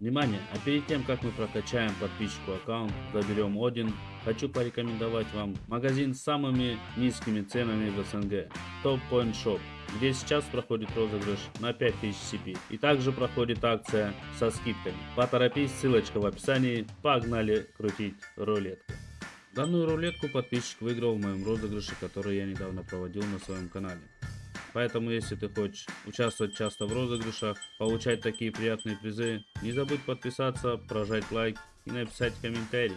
Внимание! А перед тем, как мы прокачаем подписчику аккаунт, заберем один, хочу порекомендовать вам магазин с самыми низкими ценами в СНГ. Top Point Shop, где сейчас проходит розыгрыш на 5000 CP. И также проходит акция со скидками. Поторопись, ссылочка в описании. Погнали крутить рулетку. Данную рулетку подписчик выиграл в моем розыгрыше, который я недавно проводил на своем канале. Поэтому, если ты хочешь участвовать часто в розыгрышах, получать такие приятные призы, не забудь подписаться, прожать лайк и написать комментарий.